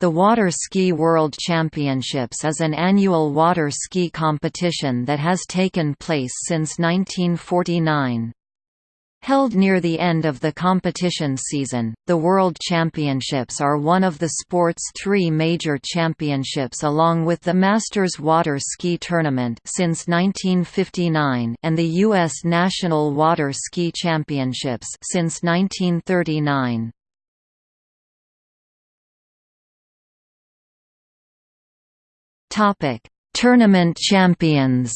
The Water Ski World Championships is an annual water ski competition that has taken place since 1949. Held near the end of the competition season, the World Championships are one of the sport's three major championships along with the Masters Water Ski Tournament since 1959 and the U.S. National Water Ski Championships since 1939. Topic: Tournament champions.